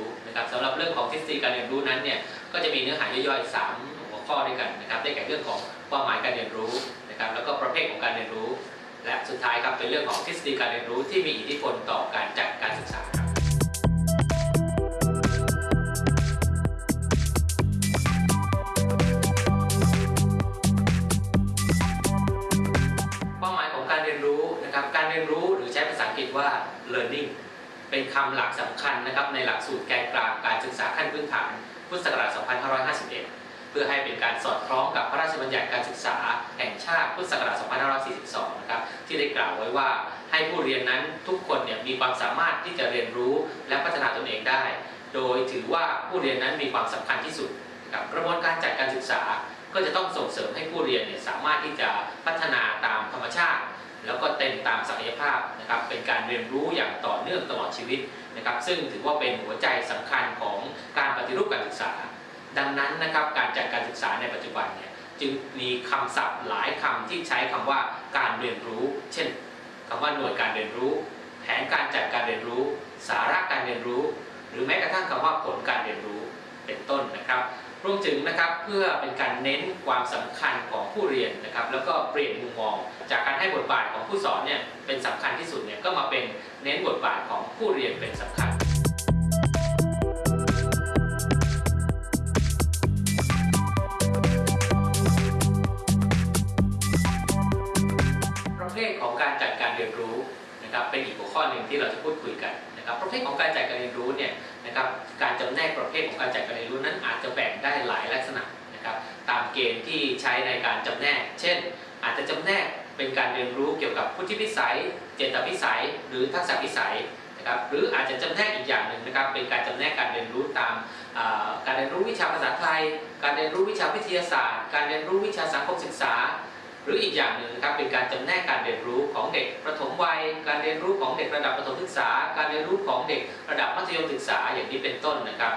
รู้นะครับสำหรับเรื่องของทฤษฎีการเรียนรู้นั้นเนี่ยก็จะมีเนื้อหาย่อยๆ 3 หัวข้อด้วยกันนะครับได้แก่เรื่องของความหมายการเรียนรู้นะครับแล้วก็ประเภทของการเรียนรู้ และสุดท้ายครับเป็นเรื่องของทฤษฎีการเรียนรู้ที่มีอิทธิพลต่อการจัดการศึกษาครับเป้าหมายของการเรียนรู้นะครับการเรียนรู้หรือใช้ภาษาอังกฤษว่า learning เป็นคำหลักสำคัญนะครับในหลักสูตรแกนกลางการศึกษาขั้นพื้นฐานพุทธศักราช 2551 เพื่อให้เป็นการสอดคล้องกับพระราชบัญญัติการศึกษาแห่งชาติพุทธศักราช 2542 นะครับที่ได้กล่าวไว้ว่าให้ผู้เรียนนั้นทุกคนเนี่ยมีความสามารถที่จะเรียนรู้และพัฒนาตนเองได้ โดยถือว่าผู้เรียนนั้นมีความสำคัญที่สุดนะครับกระบวนการจัดการศึกษา ก็จะต้องส่งเสริมให้ผู้เรียนเนี่ยสามารถที่จะพัฒนาตามธรรมชาติ แล้วก็เต็มตามศักยภาพนะครับเป็นการเรียนรู้อย่างต่อเนื่องตลอดชีวิตนะครับ ซึ่งถือว่าเป็นหัวใจสำคัญของการปฏิรูปการศึกษา ดังนั้นนะครับการจัดการศึกษาในปัจจุบันเนี่ยจึงมีคำศัพท์หลายคำที่ใช้คำว่าการเรียนรู้ เช่นคำว่าหน่วยการเรียนรู้ แผนการจัดการเรียนรู้ สาระการเรียนรู้ หรือแม้กระทั่งคำว่าผลการเรียนรู้เป็นต้นนะครับ รวมถึงนะครับเพื่อเป็นการเน้นความสำคัญของผู้เรียนนะครับแล้วก็เปลี่ยนมุมมอง จากการให้บทบาทของผู้สอนเนี่ยเป็นสำคัญที่สุดเนี่ยก็มาเป็นเน้นบทบาทของผู้เรียนเป็นสำคัญประเภทของการจัดการเรียนรู้นะครับเป็นอีกหัวข้อหนึ่งที่เราจะพูดคุยกันนะครับประเภทของการจัดการเรียนรู้เนี่ยนะครับการจำแนกประเภทของการจัดการเรียนรู้นั้นอาจจะแบ่ง เกณฑ์ที่ใช้ในการจำแนก เช่น อาจจะจำแนกเป็นการเรียนรู้เกี่ยวกับพุทธิพิสัย เจตพิสัย หรือทักษะพิสัยนะครับหรืออาจจะจำแนกอีกอย่างหนึ่งนะครับ เป็นการจำแนกการเรียนรู้ตามการเรียนรู้วิชาภาษาไทย การเรียนรู้วิชาวิทยาศาสตร์ การเรียนรู้วิชาสังคมศึกษา หรืออีกอย่างหนึ่งนะครับเป็นการจำแนกการเรียนรู้ของเด็กประถมวัย การเรียนรู้ของเด็กระดับประถมศึกษา การเรียนรู้ของเด็กระดับมัธยมศึกษาอย่างนี้เป็นต้นนะครับ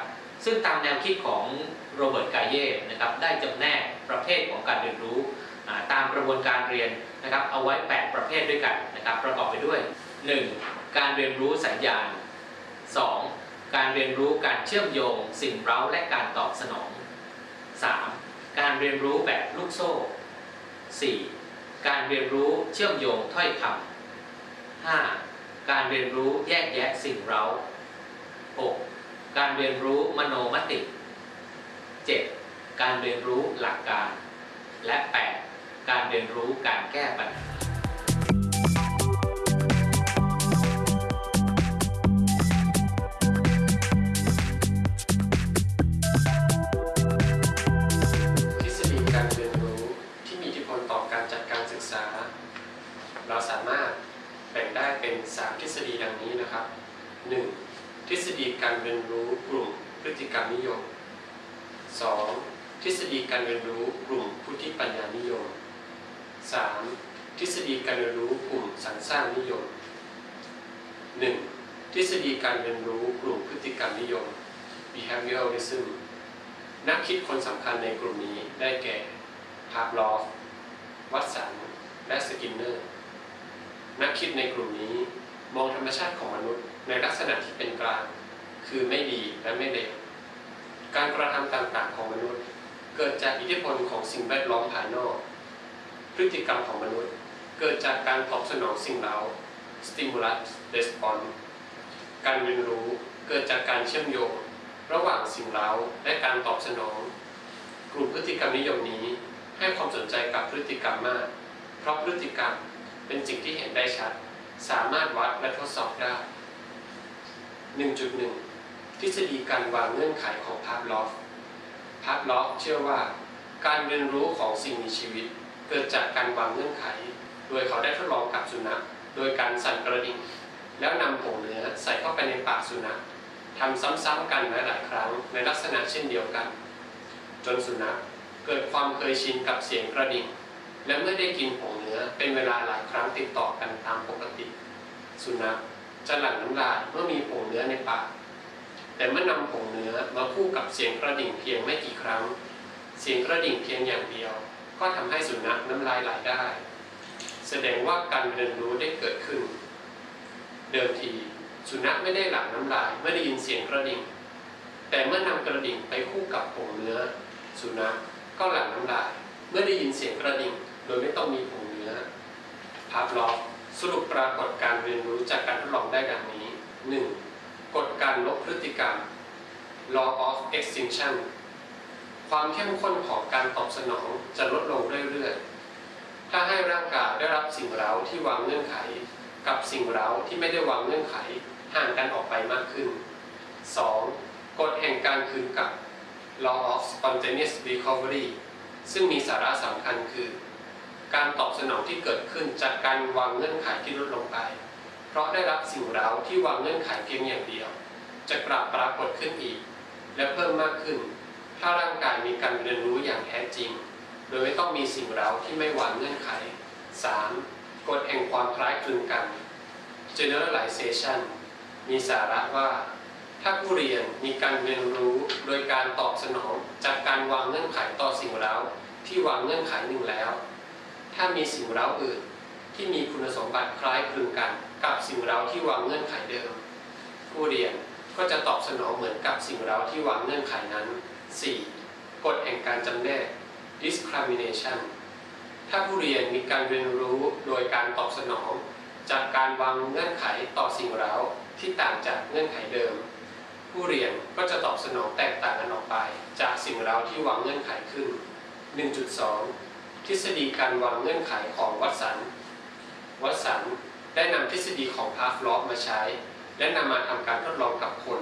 ซึ่งตามแนวคิดของโรเบิร์ตกาเย่นะครับได้จำแนกประเภทของการเรียนรู้ตามกระบวนการเรียนนะครับเอาไว้ 8 ประเภทด้วยกันนะครับประกอบไปด้วย 1. การเรียนรู้สัญญาณ 2. การเรียนรู้การเชื่อมโยง สิ่งเร้าและการตอบสนอง 3. การเรียนรู้แบบลูกโซ่ 4. การเรียนรู้เชื่อมโยงถ้อยคำ 5. การเรียนรู้แยกแยะสิ่งเร้า 6. การเรียนรู้มโนมติ 7. การเรียนรู้หลักการ และ 8. การเรียนรู้การแก้ปัญหาทฤษฎีการเรียนรู้ที่มีอิทธิพลต่อการจัดการศึกษาเราสามารถแบ่งได้เป็น 3 ทฤษฎีดังนี้นะครับ 1. ทฤษฎีการเรียนรู้กลุ่มพฤติกรรมนิยม 2. ทฤษฎีการเรียนรู้กลุ่มพุทธิปัญญานิยม 3. ทฤษฎีการเรียนรู้กลุ่มสรรสร้างนิยม 1. ทฤษฎีการเรียนรู้กลุ่มพฤติกรรมนิยม behavioralism นักคิดคนสำคัญในกลุ่มนี้ได้แก่ฮาร์บลอฟวัตสัน และสกินเนอร์ นักคิดในกลุ่มนี้มองธรรมชาติของมนุษย์ ในลักษณะที่เป็นกลางคือไม่ดีและไม่เลวการกระทำต่างๆของมนุษย์ เกิดจากอิทธิพลของสิ่งแวดล้อมภายนอก พฤติกรรมของมนุษย์ เกิดจากการตอบสนองสิ่งเร้า stimulus response การเรียนรู้เกิดจากการเชื่อมโยง ระหว่างสิ่งเร้าและการตอบสนอง กลุ่มพฤติกรรมนิยมนี้ให้ความสนใจกับพฤติกรรมมาก เพราะพฤติกรรมเป็นสิ่งที่เห็นได้ชัด สามารถวัดและทดสอบได้ 1.1 ทฤษฎีการวางเงื่อนไขของพาร์ลอฟพาร์ลอฟเชื่อว่า การเรียนรู้ของสิ่งมีชีวิต เกิดจากการวางเงื่อนไข โดยเขาได้ทดลองกับสุนัข โดยการสั่นกระดิ่ง แล้วนำผงเนื้อใส่เข้าไปในปากสุนัขทำซ้ำๆกันหลายๆครั้งในลักษณะเช่นเดียวกัน จนสุนัขเกิดความเคยชินกับเสียงกระดิ่ง และเมื่อได้กินผงเนื้อเป็นเวลาหลายครั้งติดต่อกันตามปกติ สุนัข จะหลั่งน้ำลายเมื่อมีผงเนื้อในปากแต่เมื่อนำผงเนื้อมาคู่กับเสียงกระดิ่งเพียงไม่กี่ครั้ง เสียงกระดิ่งเพียงอย่างเดียว ก็ทำให้สุนัขน้ำลายไหลได้ แสดงว่าการเรียนรู้ได้เกิดขึ้น เดิมทีสุนัขไม่ได้หลั่งน้ำลายเมื่อได้ยินเสียงกระดิ่ง แต่เมื่อนำกระดิ่งไปคู่กับผงเนื้อ สุนัขก็หลั่งน้ำลาย เมื่อได้ยินเสียงกระดิ่ง โดยไม่ต้องมีผงเนื้อภาพล็อก สรุปปรากฏการเรียนรู้จากการทดลองได้ดังนี้ 1. กฎการลบพฤติกรรม law of extinction ความเข้มข้นของการตอบสนองจะลดลงเรื่อยๆ ถ้าให้ร่างกายได้รับสิ่งเร้าที่วางเงื่อนไข กับสิ่งเร้าที่ไม่ได้วางเงื่อนไขห่างกันออกไปมากขึ้น 2. กฎแห่งการคืนกลับ law of spontaneous recovery ซึ่งมีสาระสำคัญคือ การตอบสนองที่เกิดขึ้นจากการวางเงื่อนไขที่ลดลงไป เพราะได้รับสิ่งเร้าที่วางเงื่อนไขเพียงอย่างเดียว จะกลับปรากฏขึ้นอีก และเพิ่มมากขึ้น ถ้าร่างกายมีการเรียนรู้อย่างแท้จริง โดยไม่ต้องมีสิ่งเร้าที่ไม่วางเงื่อนไข 3. กฎแห่งความคล้ายคลึงกัน generalization มีสาระว่า ถ้าผู้เรียนมีการเรียนรู้โดยการตอบสนองจากการวางเงื่อนไขต่อสิ่งเร้าที่วางเงื่อนไขหนึ่งแล้ว ถ้ามีสิ่งเร้าอื่น ที่มีคุณสมบัติคล้ายคลึงกัน กับสิ่งเร้าที่วางเงื่อนไขเดิม ผู้เรียนก็จะตอบสนองเหมือนกับสิ่งเร้าที่วางเงื่อนไขนั้น 4. กฎแห่งการจำแนก discrimination ถ้าผู้เรียนมีการเรียนรู้โดยการตอบสนอง จากการวางเงื่อนไขต่อสิ่งเร้าที่ต่างจากเงื่อนไขเดิม ผู้เรียนก็จะตอบสนองแตกต่างกันออกไป จากสิ่งเร้าที่วางเงื่อนไขขึ้น 1.2 ทฤษฎีการวางเงื่อนไขของวัตสัน วัตสันได้นำทฤษฎีของพาฟลอฟมาใช้ และนำมาทำการทดลองกับคน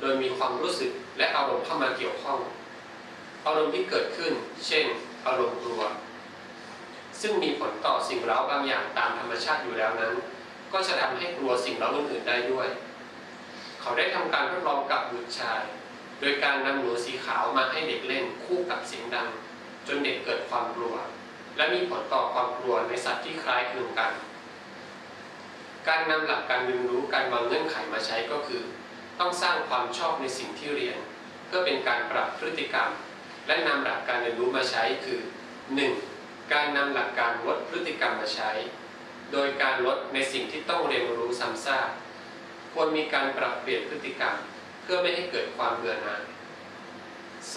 โดยมีความรู้สึกและอารมณ์เข้ามาเกี่ยวข้อง อารมณ์ที่เกิดขึ้น เช่น อารมณ์กลัว ซึ่งมีผลต่อสิ่งเร้าบางอย่างตามธรรมชาติอยู่แล้วนั้น ก็จะทำให้กลัวสิ่งเร้าอื่นๆได้ด้วย เขาได้ทำการทดลองกับบุตรชาย โดยการนำหนูสีขาวมาให้เด็กเล่นคู่กับเสียงดัง จนเด็กเกิดความกลัว และมีผลต่อความกลัวในสัตว์ที่คล้ายคลึงกัน การนำหลักการเรียนรู้การวางเงื่อนไขมาใช้ก็คือ ต้องสร้างความชอบในสิ่งที่เรียน เพื่อเป็นการปรับพฤติกรรม และนำหลักการเรียนรู้มาใช้คือ 1. การนำหลักการลดพฤติกรรมมาใช้ โดยการลดในสิ่งที่ต้องเรียนรู้ซ้ำซากควรมีการปรับเปลี่ยนพฤติกรรม เพื่อไม่ให้เกิดความเบื่อหน่าย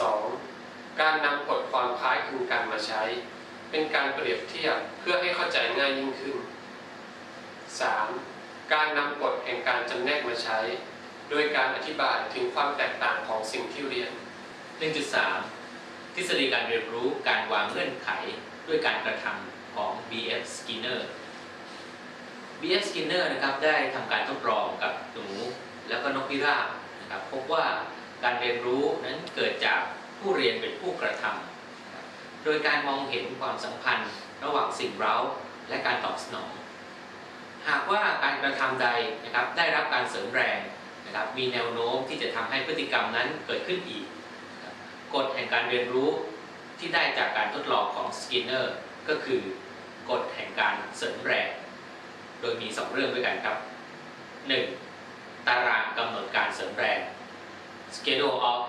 2. การนำกฎความคล้ายคลึงกันมาใช้ เป็นการเปรียบเทียบเพื่อให้เข้าใจง่ายยิ่งขึ้น 3. การนำกฎแห่งการจำแนกมาใช้ โดยการอธิบายถึงความแตกต่างของสิ่งที่เรียน 1.3 ทฤษฎีการเรียนรู้การวางเงื่อนไขด้วยการกระทำของ B.F. Skinner B.F. Skinner นะครับได้ทำการทดลองกับหนูแล้วก็นกพิราบนะครับพบว่าการเรียนรู้นั้นเกิดจาก ผู้เรียนเป็นผู้กระทำนะครับโดยการมองเห็นความสัมพันธ์ระหว่างสิ่งเร้าและการตอบสนอง หากว่าการกระทำใดนะครับได้รับการเสริมแรงนะครับมีแนวโน้มที่จะทำให้พฤติกรรมนั้นเกิดขึ้นอีก กฎแห่งการเรียนรู้ที่ได้จากการทดลองของสกินเนอร์ก็คือกฎแห่งการเสริมแรง โดยมี 2 เรื่องด้วยกันครับ 1. ตารางกำหนดการเสริมแรง schedule of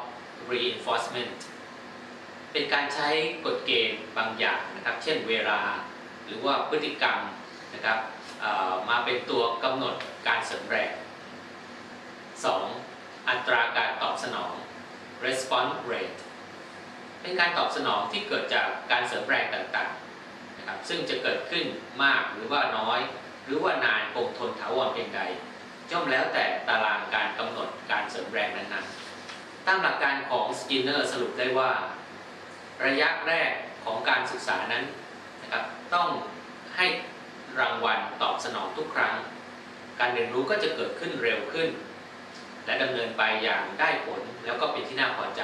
reinforcement เป็นการใช้กฎเกณฑ์บางอย่างนะครับ เช่นเวลาหรือว่าพฤติกรรมนะครับมาเป็นตัวกำหนดการเสริมแรง 2. อัตราการตอบสนอง response rate เป็นการตอบสนองที่เกิดจากการเสริมแรงต่างๆนะครับซึ่งจะเกิดขึ้นมากหรือว่าน้อย หรือว่านานคงทนถาวรเพียงใดย่อมแล้วแต่ ตามหลักการของสกินเนอร์สรุปได้ว่า ระยะแรกของการศึกษานั้นนะครับต้องให้รางวัลตอบสนองทุกครั้ง การเรียนรู้ก็จะเกิดขึ้นเร็วขึ้น และดำเนินไปอย่างได้ผลแล้วก็เป็นที่น่าพอใจ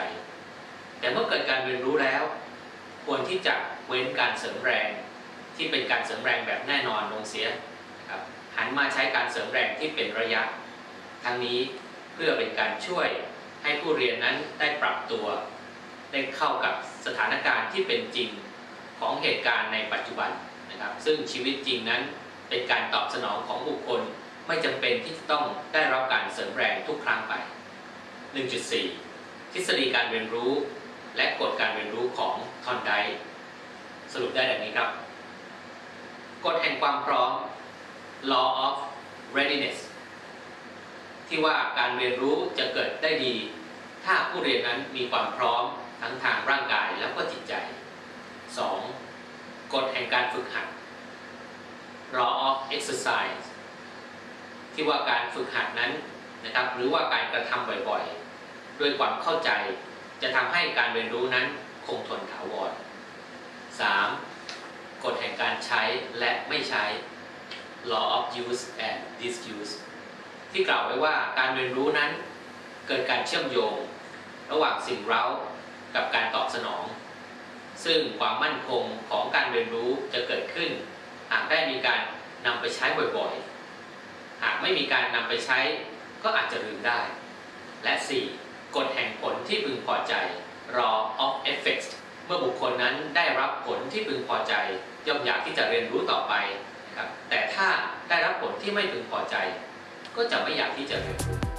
แต่เมื่อเกิดการเรียนรู้แล้ว ควรที่จะเว้นการเสริมแรง ที่เป็นการเสริมแรงแบบแน่นอนลงเสียครับหันมาใช้การเสริมแรงที่เป็นระยะ ทั้งนี้เพื่อเป็นการช่วย ให้ผู้เรียนนั้นได้ปรับตัว ได้เข้ากับสถานการณ์ที่เป็นจริงของเหตุการณ์ในปัจจุบันนะครับ ซึ่งชีวิตจริงนั้นเป็นการตอบสนองของบุคคลไม่จำเป็นที่จะต้องได้รับการเสริมแรงทุกครั้งไป 1.4 ทฤษฎีการเรียนรู้ และกฎการเรียนรู้ของทอนไดสรุปได้ดังนี้ครับ กฎแห่งความพร้อม law of readiness ที่ว่าการเรียนรู้จะเกิดได้ดี ถ้าผู้เรียนนั้นมีความพร้อมทั้งทางร่างกายแล้วก็จิตใจ 2. กฎแห่งการฝึกหัด law of exercise ที่ว่าการฝึกหัดนั้นนะครับ หรือว่าการกระทำบ่อยๆ ด้วยความเข้าใจจะทำให้การเรียนรู้นั้นคงทนถาวร 3. กฎแห่งการใช้และไม่ใช้ law of use and disuse ที่กล่าวไว้ว่าการเรียนรู้นั้นเกิดการเชื่อมโยง ระหว่างสิ่งเร้ากับการตอบสนอง ซึ่งความมั่นคงของการเรียนรู้จะเกิดขึ้น หากได้มีการนำไปใช้บ่อยๆ หากไม่มีการนำไปใช้ก็อาจจะลืมได้ และ 4. กฎแห่งผลที่พึงพอใจ law of effects เมื่อบุคคลนั้นได้รับผลที่พึงพอใจย่อมอยากที่จะเรียนรู้ต่อไปนะครับแต่ถ้าได้รับผลที่ไม่พึงพอใจ ก็จะไม่อยากที่จะเรียน